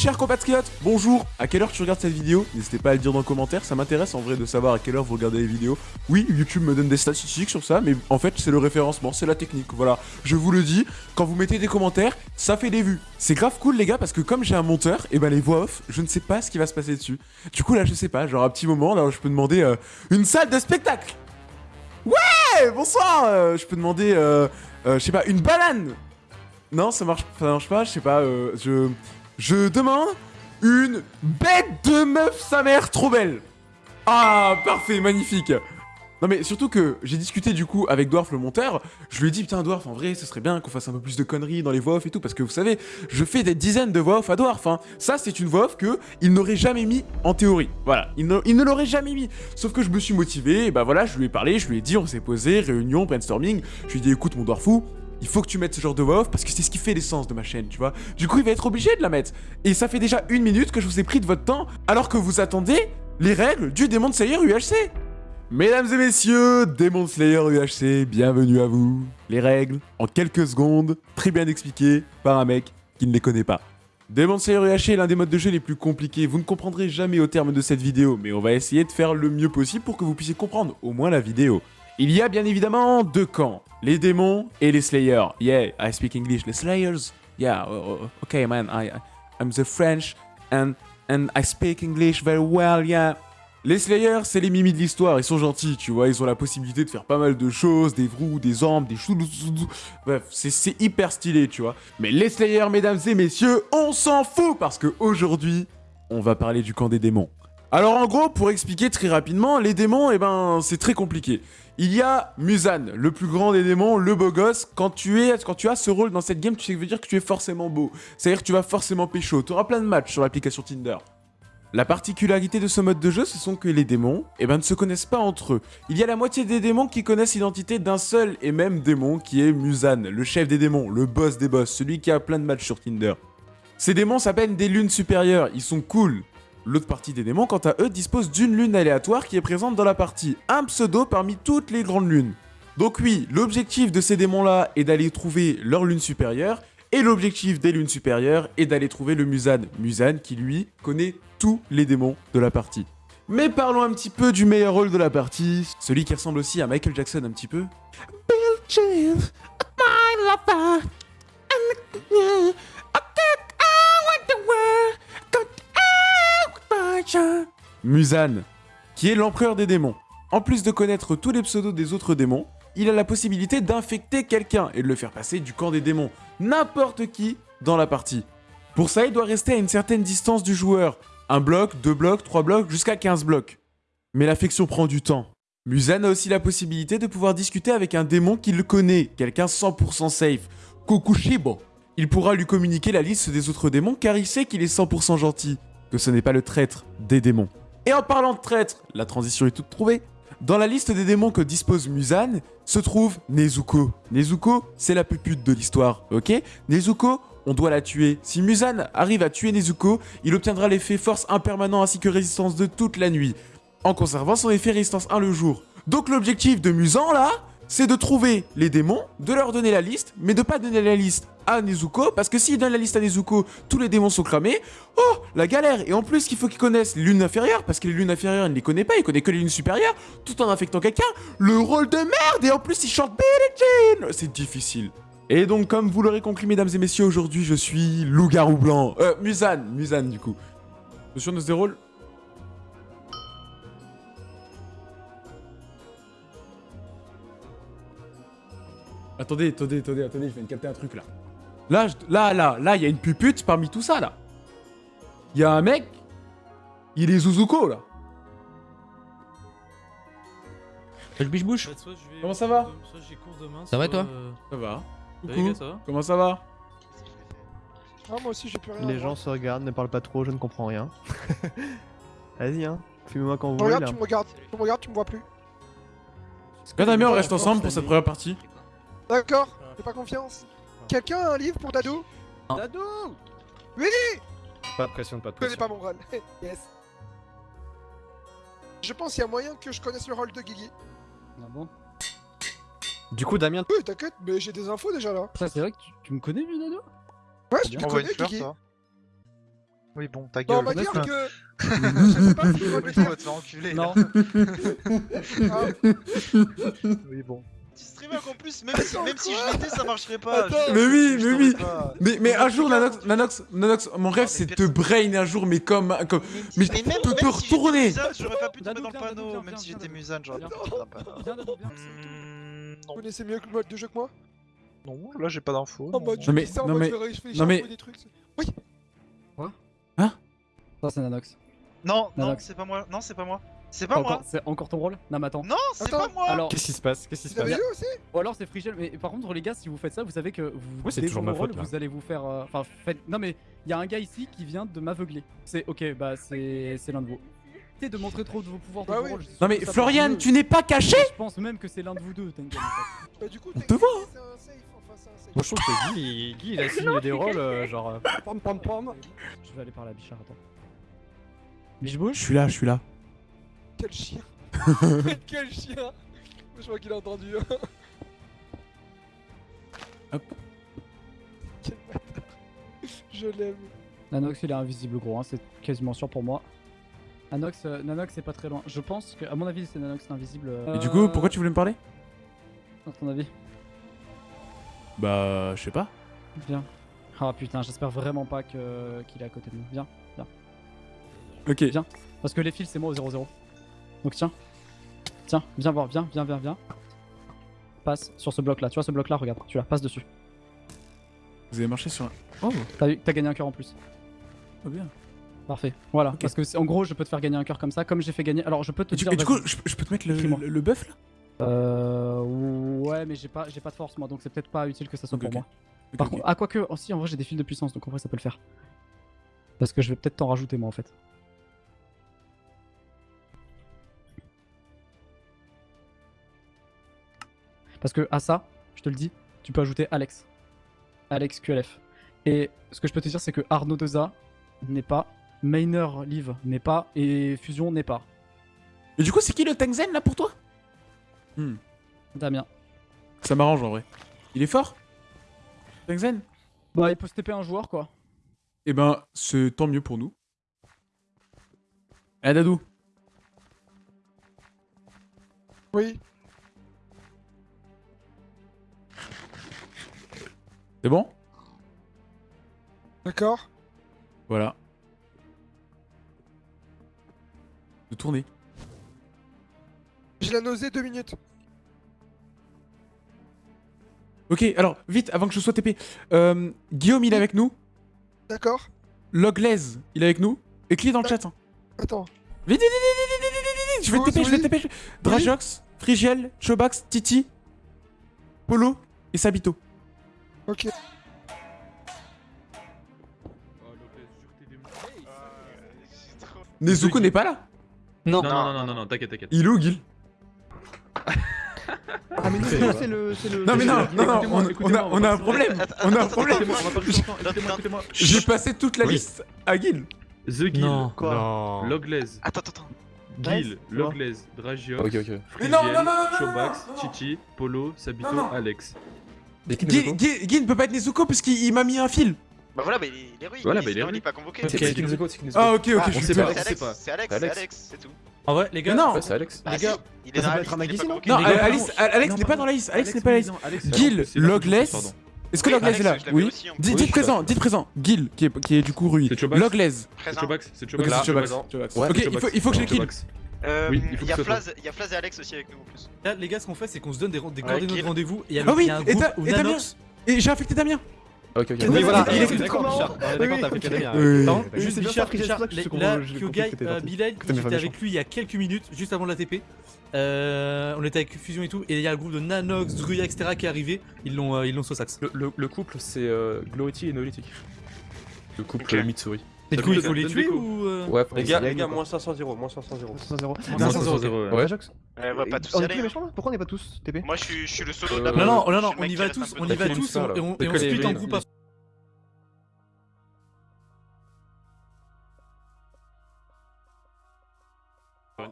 Chers compatriotes, bonjour À quelle heure tu regardes cette vidéo? N'hésitez pas à le dire dans le commentaire, ça m'intéresse en vrai de savoir à quelle heure vous regardez les vidéos. Oui, YouTube me donne des statistiques sur ça, mais en fait c'est le référencement, c'est la technique, voilà. Je vous le dis, quand vous mettez des commentaires, ça fait des vues. C'est grave cool les gars, parce que comme j'ai un monteur, et ben les voix off, je ne sais pas ce qui va se passer dessus. Du coup là je sais pas, genre un petit moment, là je peux demander euh, une salle de spectacle Ouais Bonsoir euh, Je peux demander, euh, euh, je sais pas, une banane Non, ça marche, ça marche pas, je sais pas, je... Je demande une bête de meuf sa mère trop belle. Ah, parfait, magnifique. Non mais surtout que j'ai discuté du coup avec Dwarf le monteur, je lui ai dit putain Dwarf en vrai ce serait bien qu'on fasse un peu plus de conneries dans les voix off et tout parce que vous savez, je fais des dizaines de voix off à Dwarf hein. Ça c'est une voix off que il n'aurait jamais mis en théorie. Voilà, il ne, il ne l'aurait jamais mis. Sauf que je me suis motivé, et bah voilà, je lui ai parlé, je lui ai dit, on s'est posé, réunion, brainstorming, je lui ai dit écoute mon Dwarfou, il faut que tu mettes ce genre de voix off parce que c'est ce qui fait l'essence de ma chaîne, tu vois. Du coup, il va être obligé de la mettre. Et ça fait déjà une minute que je vous ai pris de votre temps alors que vous attendez les règles du Demon Slayer UHC. Mesdames et messieurs, Demon Slayer UHC, bienvenue à vous. Les règles, en quelques secondes, très bien expliquées par un mec qui ne les connaît pas. Demon Slayer UHC est l'un des modes de jeu les plus compliqués, vous ne comprendrez jamais au terme de cette vidéo, mais on va essayer de faire le mieux possible pour que vous puissiez comprendre au moins la vidéo. Il y a bien évidemment deux camps, les démons et les Slayers. Yeah, I speak English. Les Slayers, yeah, oh, oh, okay man, I, I'm the French and, and I speak English very well, yeah. Les Slayers, c'est les mimis de l'histoire, ils sont gentils, tu vois, ils ont la possibilité de faire pas mal de choses, des vrous, des armes, des chou Bref, c'est hyper stylé, tu vois. Mais les Slayers, mesdames et messieurs, on s'en fout parce que aujourd'hui, on va parler du camp des démons. Alors en gros, pour expliquer très rapidement, les démons, eh ben, c'est très compliqué. Il y a Musan, le plus grand des démons, le beau gosse. Quand tu, as ce rôle dans cette game, tu sais que veut dire que tu es forcément beau. C'est-à-dire que tu vas forcément pécho. Tu auras plein de matchs sur l'application Tinder. La particularité de ce mode de jeu, ce sont que les démons eh ben, ne se connaissent pas entre eux. Il y a la moitié des démons qui connaissent l'identité d'un seul et même démon qui est Musan, le chef des démons, le boss des boss, celui qui a plein de matchs sur Tinder. Ces démons s'appellent des lunes supérieures, ils sont cool. L'autre partie des démons, quant à eux, dispose d'une lune aléatoire qui est présente dans la partie, un pseudo parmi toutes les grandes lunes. Donc oui, l'objectif de ces démons-là est d'aller trouver leur lune supérieure, et l'objectif des lunes supérieures est d'aller trouver le Musan. Musan qui, lui, connaît tous les démons de la partie. Mais parlons un petit peu du meilleur rôle de la partie, celui qui ressemble aussi à Michael Jackson un petit peu. Bill James, my lover, Musan, qui est l'empereur des démons. En plus de connaître tous les pseudos des autres démons, il a la possibilité d'infecter quelqu'un et de le faire passer du camp des démons, n'importe qui, dans la partie. Pour ça, il doit rester à une certaine distance du joueur, un bloc, deux blocs, trois blocs, jusqu'à 15 blocs. Mais l'affection prend du temps. Musan a aussi la possibilité de pouvoir discuter avec un démon qui le connaît, quelqu'un 100% safe, Kokushibo. Il pourra lui communiquer la liste des autres démons car il sait qu'il est 100% gentil, que ce n'est pas le traître des démons. Et en parlant de traître, la transition est toute trouvée. Dans la liste des démons que dispose Musan, se trouve Nezuko. Nezuko, c'est la pupute de l'histoire, ok? Nezuko, on doit la tuer. Si Musan arrive à tuer Nezuko, il obtiendra l'effet force impermanent ainsi que résistance de toute la nuit, en conservant son effet résistance 1 le jour. Donc l'objectif de Musan, là, c'est de trouver les démons, de leur donner la liste, mais de pas donner la liste à Nezuko, parce que s'il donne la liste à Nezuko, tous les démons sont cramés. Oh, la galère Et en plus, il faut qu'il connaisse les lunes inférieures, parce que les lunes inférieures, il ne les connaît pas, il connaît que les lunes supérieures, tout en infectant quelqu'un. Le rôle de merde Et en plus, il chante Billie Jean C'est difficile. Et donc, comme vous l'aurez compris, mesdames et messieurs, aujourd'hui, je suis loup-garou blanc. Euh, Musan, Musan, du coup. Monsieur de ce rôle Attendez, attendez, attendez, attendez, je viens de capter un truc là. Là, je- là, là, là, il y a une pupute parmi tout ça là. Il y a un mec, il est Zuzuko là. Salut biche-bouche Bah, soit je vais Comment ça va cours de- Soit j'ai cours demain. Ça va, toi euh, Ça va. Salut, Coucou. gars, ça va Comment ça va Ah, moi aussi, j'ai plus rien. Les voir. gens se regardent, ne parlent pas trop, je ne comprends rien. Vas-y, hein. Filmez-moi quand vous Tu me voulez. regardes, là. tu me regardes, tu me regardes, tu me vois plus. Quand t'as mis, on reste ensemble pour cette première partie. D'accord, j'ai pas confiance. Quelqu'un a un livre pour Dado? Dado Oui Pas de pression, pas de Je connais pression. pas mon rôle. yes. Je pense qu'il y a moyen que je connaisse le rôle de Guigui. Ah bon? Du coup, Damien, Oui, t'inquiète, mais j'ai des infos déjà là. Ça, c'est vrai que tu, tu me connais, Junado Ouais, je te connais, Guigui. Oui, bon, ta Non, gueule. on va dire que. Je sais pas si je Oui, vais on va te faire enculer. Non. Ah, Oui, bon. Petit streamer en plus, même si, même si je l'étais, ça marcherait pas. Attends. Je- Mais oui, je mais oui. pas. Mais, mais un jour. Nanox, Nanox, Nanox, mon rêve c'est de te brain un jour, mais comme. comme... Mais je Mais même, peux même te si j'étais retourner. Musan, j'aurais pas pu tomber Nano, dans le panneau. Même si j'étais. Musan, j'aurais pas pu tomber dans le panneau. Hmm, Vous non. connaissez mieux le mode de jeu que moi Non, là j'ai pas d'infos. Non, mode, non. mais- dis ça, en non, mode, mais- non, mais- échapper des trucs. Oui, Ça, c'est Nanox. Non, non, c'est pas moi. Non, c'est pas moi. C'est pas moi. Encore- C'est encore ton rôle? Non, mais attends. Non, c'est pas moi. Alors, Qu'est-ce qui se passe? Qu'est-ce qui se passe? aussi? Ou alors c'est Frigel, mais par contre, les gars, si vous faites ça, vous savez que vous Oui, c'est toujours ma faute. Vous allez vous faire. euh, Enfin, faites. Non, mais il y a un gars ici qui vient de m'aveugler. C'est ok, bah c'est c'est l'un de vous. De montrer trop de vos pouvoirs de Bah vos oui. je Non, mais Florian, tu n'es pas caché? Je pense même que c'est l'un de vous deux, Tengen. en fait. Bah, du coup, On te voit, c'est un safe, enfin, c'est un safe. Moi je trouve que Guy, il- Guy, il a signé des rôles euh, genre. euh, pam pam pam. Je vais aller parler à Bichard, attends. Je Bichebouche suis là, je suis là. Quel chien Quel chien Je crois qu'il a entendu. Hop. Quel bâtard. Je l'aime. Nanox il est invisible gros, hein, c'est quasiment sûr pour moi. Nanox, euh, Nanox c'est pas très loin. Je pense que, à mon avis, c'est Nanox l'invisible. euh, Et du coup, pourquoi tu voulais me parler? À ton avis? Bah, je sais pas. Viens. Ah putain, j'espère vraiment pas que qu'il est à côté de nous. Viens. Ok. Viens. Parce que les fils c'est moi au 0-0. Donc tiens. Tiens, viens voir, viens, viens, viens, viens. Passe sur ce bloc là, tu vois ce bloc là, regarde, tu la passe dessus. Vous avez marché sur un. Oh, T'as gagné un cœur en plus. pas bien. Parfait. Voilà. Parce que c'est- en gros, je peux te faire gagner un cœur comme ça, comme j'ai fait gagner. Alors je peux te Et du, dire. et du coup, je, je peux te mettre le, Crie-moi. le, le bœuf là? Euh. Ouais, mais j'ai pas, j'ai pas de force moi, donc c'est peut-être pas utile que ça soit pour moi. Par contre, ah, quoique, aussi en vrai, j'ai des fils de puissance, donc en vrai, ça peut le faire. Parce que je vais peut-être t'en rajouter moi en fait. Parce que à ça, je te le dis, tu peux ajouter Alex. Alex QLF. Et ce que je peux te dire, c'est que Arnaud Deza n'est pas, Mainer Live n'est pas, et Fusion n'est pas. Et du coup, c'est qui le Tengzen là pour toi? Damien. Ça m'arrange en vrai. Il est fort? Tengzen Bah, il peut se TP un joueur quoi. Eh ben, c'est tant mieux pour nous. Eh Dadou Oui. C'est bon? D'accord. Voilà. De tourner. J'ai la nausée deux minutes. Ok, alors, vite, avant que je sois TP. Euh, Guillaume, il est avec nous? D'accord. Loglaise, il est avec nous? Écris dans le chat. hein? Attends. Vite, vite, vite, vite, vite, vite, vite, vite. Je vais te TP, je vais te. TP. Drajox, Frigiel, Chobax, Titi, Polo et Sabito. Ok. Nezuko n'est pas là. Non, non, non, non, non, non, t'inquiète, t'inquiète. Il est où, Gil? Ah, mais non, c'est le. c'est le- Non, mais non, non, non, on, on a, écoutez-moi, on a un problème. On a un problème. J'ai passé toute la Oui. liste à Gil. The Guild, Non. Quoi Non. Loglaise, Attends, attends, attends. Quoi Loglaise. Mais Frigiel, non, non, non, non, non, Chobax, non, non. Titi, Polo, Sabito, Non, non. Alex. Gil ne peut pas être Nezuko parce qu'il il m'a mis un fil. Bah voilà, bah il est héroïque. Voilà, il bah, il est est héroïque. pas convoqué. C'est Nezuko, c'est qui Nezuko. Ah, ok, ok, Ah, je peur. pas. C'est Alex, c'est Alex, C'est tout. En vrai, les Mais non, Ouais, c'est Alex. Bah Les gars, il est dans la liste, il est non Les gars. Alex n'est pas dans la liste. Alex n'est pas dans la liste. Gil, Logless. Est-ce que Loglaise est là Oui. Dites présent, dites présent. Gil, qui est, qui est du coup Rui. Loglaise. C'est. Chobax, c'est Ok, Chobax. Ok, il faut, il que je le kill. Euh, Oui, il faut y a Flaz, il y a Flaz et Alex aussi avec nous en plus. Là, les gars, ce qu'on fait, c'est qu'on se donne des, des Ouais, coordonnées de rendez-vous. Et il y a, Ah oui, il y a un et groupe Ta- où et Damien Nanox. Et j'ai affecté Damien. Ok, ok. Oui, voilà, il est- d'accord, Bichard. D'accord, t'as fait Damien. Euh, Oui, juste Bichard, Bichard, là, Kyogai. Bilal, j'étais avec lui il y a quelques minutes, juste avant de la TP. Euh, on était avec Fusion et tout, et il y a le groupe de Nanox, Druya, etc. qui est arrivé. Ils l'ont euh, ils l'ont sauce. Le, le, le couple, c'est euh, Glority et Noélitic. Le couple Ok. euh, Mitsuri. Et du Ça coup, il faut les tuer ou. euh, Ouais, faut Les gars, les gars, moins 500 0 moins 500 0 500. 500 0, ouais. Jax on va pas tous On y est tous les hein. méchants là Pourquoi on est pas tous TP Moi je suis, je suis le solo de Euh, la Non, non, non, on y va tous, on y va tous et on, les split en groupe. les- à-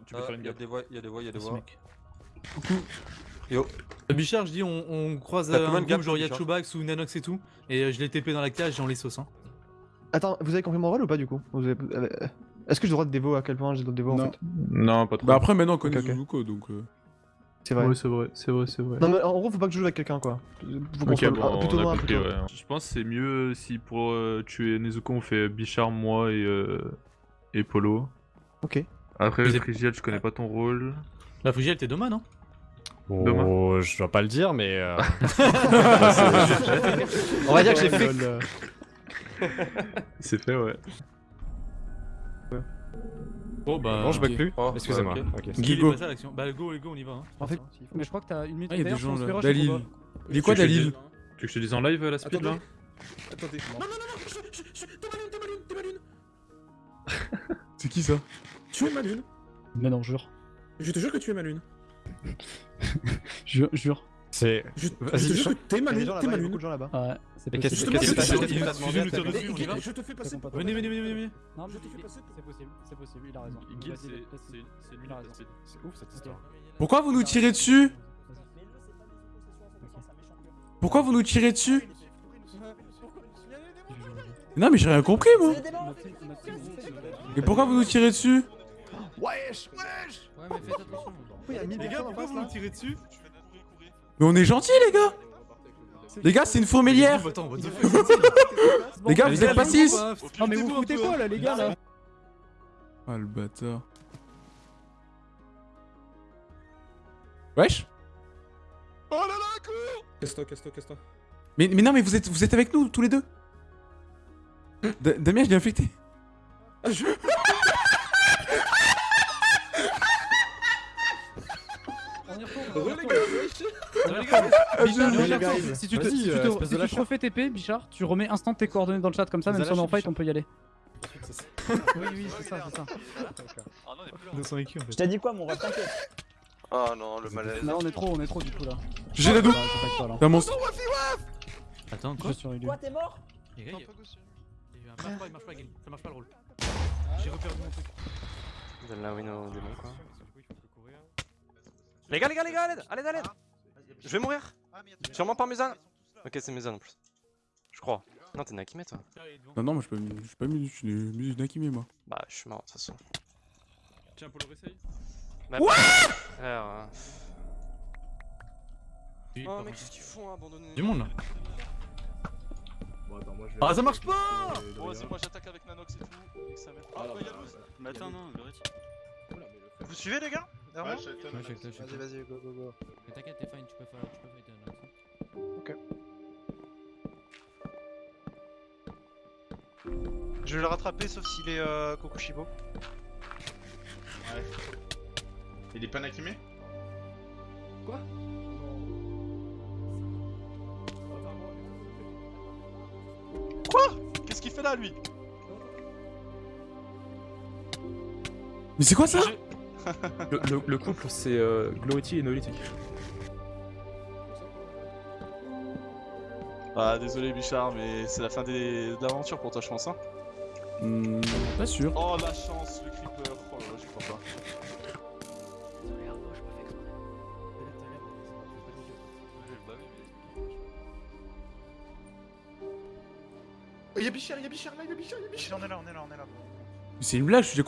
Tu peux faire une Il y a gaffe. des voix, il y a des voix, il y a des voix. mec. Yo. Euh, Bichard, je dis, on, on croise euh, un groupe, genre il y a Bichard Chobax ou Nanox et tout, et euh, je l'ai TP dans la cage et on les sauce. Hein. Attends, vous avez compris mon rôle ou pas du coup avez- euh, Est-ce que j'ai le droit de dévo à quel point j'ai le droit de dévo en Non. fait Non, pas trop. Bah après, maintenant, on connaît Ok, ok. Zuzuko, donc. euh, C'est vrai. Ouais, c'est vrai, c'est vrai, c'est vrai. Non mais en gros, faut pas que je joue avec quelqu'un quoi. Faut qu'on Ok, soit- bon, ah, plutôt on a loin, compris, plutôt. ouais. Je pense que c'est mieux si pour euh, tuer Nezuko, on fait Bichard, moi et, euh, et Polo. Ok. Après, Frigiel, je connais pas ton rôle. La Frigiel, t'es Doma, non? Demain. Oh, je dois pas le dire, mais. euh, On va dire que j'ai fait. C'est fait, ouais. Bon bah. Non, je bug plus. Oh, Excusez-moi. ouais, Guigo. Bah, go, go, on y va. Hein. En fait, Mais je crois que t'as une minute. Ah, il y a des gens là. Dalil. Il est quoi, je Dalil Tu veux que je te dise en live la speed là Attendez. C'est qui ça? Tu es ma lune. Mais non, jure. Je te jure que tu es ma lune. Jure, jure. C'est. Je, Vas-y, je te jure t'es ma Il y a des lune. gens T'es là-bas. Ouais, c'est Mais qu'est-ce que t'as fait Je te fais passer pour Venez, venez, venez, venez. Non, Je mais te fais c'est passer c'est possible, c'est possible, il a raison. Guil, c'est une Il a raison. C'est ouf cette histoire. Pourquoi vous nous tirez dessus Pourquoi vous nous tirez dessus Non, mais j'ai rien compris, moi. Et pourquoi vous nous tirez dessus Wesh Wesh Ouais, mais faites attention. Il y a 1000 Les gars, pourquoi vous nous tirez dessus Mais on est gentils, les gars Les gars, c'est une fourmilière Les gars, vous êtes pas 6 Non, mais vous foutez quoi là, les gars là Ah, le bâtard. Wesh Casse-toi, casse-toi, casse-toi. mais, mais non, mais vous êtes, vous êtes avec nous, tous les deux Da- Damien, je l'ai infecté. Ah, je... On y retourne. Ah, si tu te, Vas-y, si tu euh, te- espèce si de tu te lâche. refais TP, Bichard, tu remets instant tes coordonnées dans le chat comme ça, même si on est en fight, on peut y aller. Oui, oui, c'est ça, c'est ça. De son écu en fait. Je t'ai dit quoi, mon ref, t'inquiète. Oh non, le malaise. Là, on est trop, on est trop du coup là. J'ai la double. C'est un monstre. Attends, Je quoi. Quoi, t'es mort Les gars, il y a- un marche pas, il marche pas, Guil. Ça marche pas le rôle. J'ai reperdu mon truc. Donne la win au démon quoi. Les gars, les gars, les gars, à l'aide, à l'aide, à l'aide. Je vais mourir. Sûrement par Mézan. Ok, c'est Mézan en plus. Je crois. Non, t'es Nakime toi. Non, non, moi, je suis pas mis, je suis Nakimi, moi. Bah, je suis mort de toute façon. Tiens, Polo, réessaye. Bah, frère, euh, Oh, mais qu'est-ce qu'ils font, abandonner Du monde là. Bon, attends, moi je vais. Ah, ça marche pas Bon, vas-y, moi j'attaque avec Nanox et tout. Et que ça mette. Ah, bah, y'a Luz. Mais attends, non, Vous suivez, les gars? Derrière moi Vas-y, vas-y, go, go, go. Mais t'inquiète, t'es fine, tu peux faire tu peux fighter un axe. Je vais le rattraper sauf s'il est euh, Kokushibo. Il est pas Nakime Qu'est-ce qu'il fait là, lui? Mais c'est quoi ça? Le, le- le couple, c'est euh, Glority et Nolity. Ah, désolé, Bichard, mais c'est la fin des... de l'aventure pour toi, je pense. Hein. Hmm, Pas sûr. Oh, la chance, le creeper. Oh là là, j'y crois pas. Oh, y'a Bichard, y'a Bichard là, y'a Bichard, y'a Bichard. On est là, on est là, on est là. C'est une blague, je suis.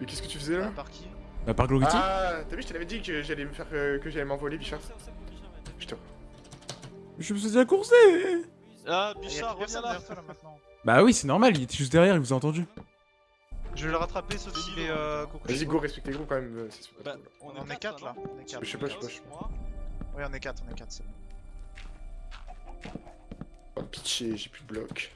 Mais qu'est-ce que tu faisais là Par qui Bah, par Glority Ah, t'as vu, je te l'avais dit que j'allais me faire, euh, que j'allais m'envoler, Bichard. Putain. Je me suis coursé Ah, Ah, Bichard, reviens là. là maintenant. Bah oui, c'est normal, il était juste derrière, il vous a entendu. Je vais le rattraper sauf s'il est euh, Vas-y, go, respecte les groupes quand même. euh, c'est super Bah, cool. On est 4 là. On est 4. Je sais pas, je sais pas, je sais pas. Oui, on est 4, on est 4, c'est bon. Oh, pitié, j'ai plus de bloc.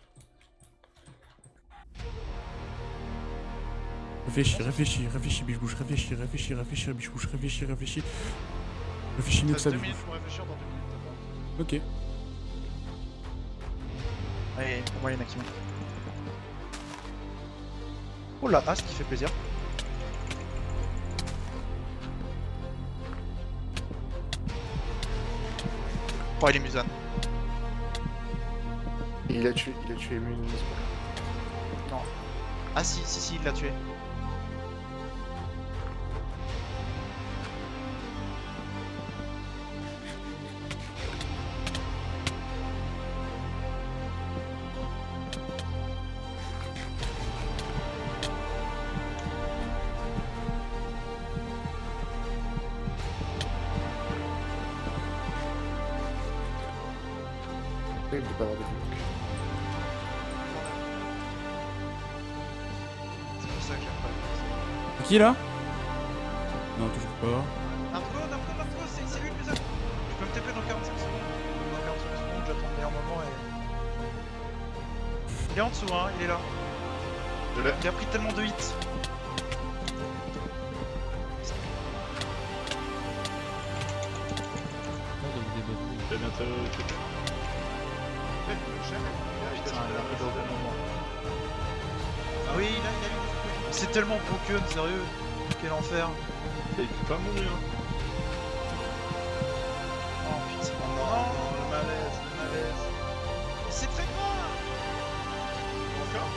Réfléchis, réfléchis, réfléchis, biche bouche, réfléchis, réfléchis, réfléchis, biche bouche, réfléchis, réfléchis. Réfléchis mieux que Reste ça, 2 biche minutes bouche. pour réfléchir dans 2 minutes. Ok. Allez, on va aller Nakima. Oh là, ah, ce qui fait plaisir. Oh, il est Musan. Il a tué, il a tué Mune. Ah si, si, si, il l'a tué. Qui là Non, toujours pas. Narco, Narco, Narco, c'est c'est lui le Musan. Je peux me TP dans 45 secondes. Dans 45 secondes, j'attends le meilleur moment et. Il est en dessous, hein, il est là. Je l'ai. Il a pris tellement de hits. Putain, il a C'est tellement broken, sérieux. Quel enfer. Il peut pas mourir. Oh putain. Non, le malaise, le malaise. C'est très grave. Encore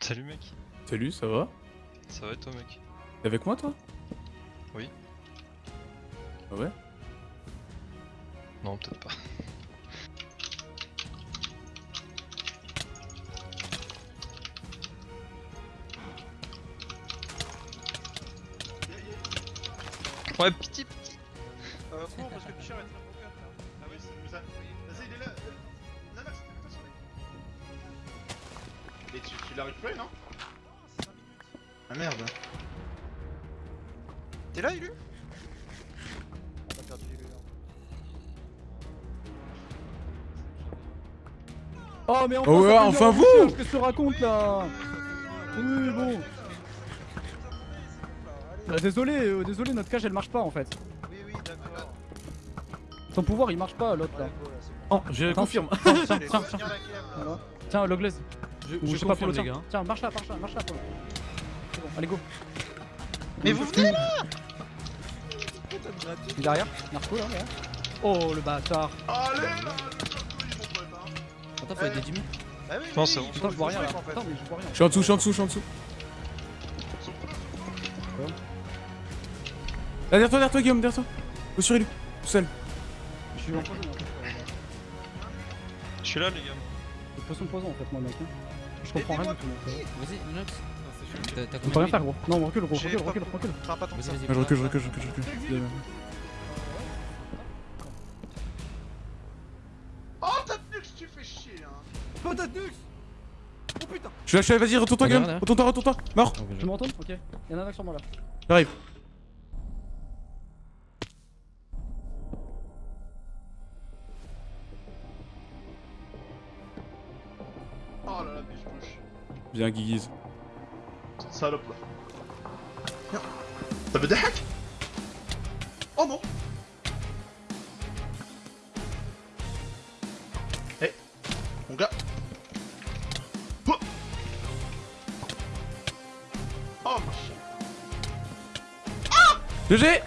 Salut mec, Salut, ça va? Ça va toi mec T'es avec moi toi? Oui. Ah ouais? Non peut-être pas. Ouais pitié pitié Euh, cours parce que Pichard est très broken là. Ah oui, c'est Musan. Vas-y, il est là. euh, Nanox, t'es pas sur lui. Et tu, tu l'as récupéré, non? Ah merde. T'es là, Ilu? On a perdu Ilu. Oh, mais enfin, Oh ouais, enfin vous Qu'est-ce que je te raconte là Oui, bon. Euh, désolé, euh, désolé, notre cage elle marche pas en fait. Oui, oui, d'accord. Son pouvoir il marche pas l'autre là. Oh, je Attends, confirme. Tiens, tiens, tiens, tiens. Tiens, Loglaise. Je, je je sais pas confirme Polo, les tiens. gars. Tiens, marche là, marche là, marche là. Allez go. Mais vous venez là Il est derrière Narco là, là. Oh le bâtard. Allez Attends, faut être des 10 minutes. Bah oui, Non, oui, c'est il bon. Putain, je vois rien là. mais je vois rien. Je suis en dessous, je suis en dessous, je suis en dessous. Là, derrière toi, derrière toi, Guillaume, derrière toi. Go sur tout seul. Je suis en poison. hein. Je suis là les gars. Je poisson poison en fait, moi, mec. hein. Je comprends rien du tout. Vas-y, Nox. T'as On peut rien faire, gros. Non, recule, gros, recule, recule, recule. Je recule, je recule, je recule, je recule. Oh, que tu fais chier, hein Patate Nux Oh putain Je suis là, je suis là, vas-y, retourne-toi, Guillaume. Retourne-toi, retourne-toi. Mort. Tu me retournes Ok. Y'en a un sur moi là. J'arrive. Oh là là, mais je bouge. Viens, Guiguiz. Salope là. Ça veut des hacks Oh non Eh Mon gars Oh Oh machin GG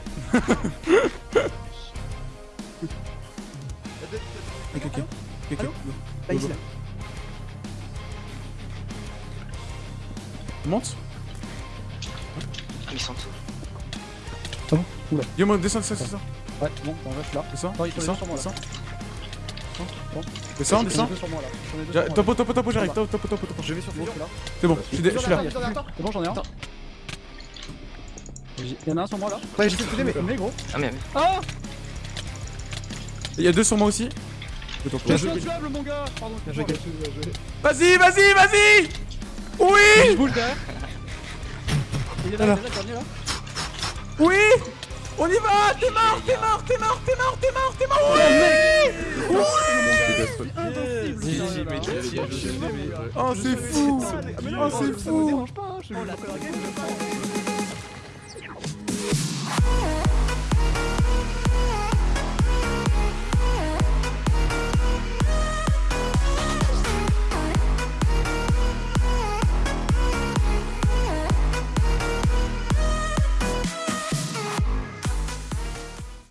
Ok, ok. Ok, ok. Là, Go, ici go. là. Monte. Ils sont Ah bon Oula. Guillaume, descends, descends, descends. Ouais, bon, on reste là. Ai deux J'a- sur moi, Topo, topo, topo, j'arrive. Topo, topo, topo, topo. Je vais sur là. C'est bon, je suis là. C'est bon, j'en ai un. Y'en a un sur moi là. Ouais, j'ai fait mais. Mais gros. Ah, mais. Ah Il y a deux sur moi aussi. Pas. intuable mon gars Pardon. Vas-y, vas-y, vas-y Oui Je bouge derrière. Oui. On y va T'es mort, t'es mort, t'es mort, t'es mort, t'es mort, t'es mort. Oui. Mais- Oh, c'est fou. Oh, c'est fou.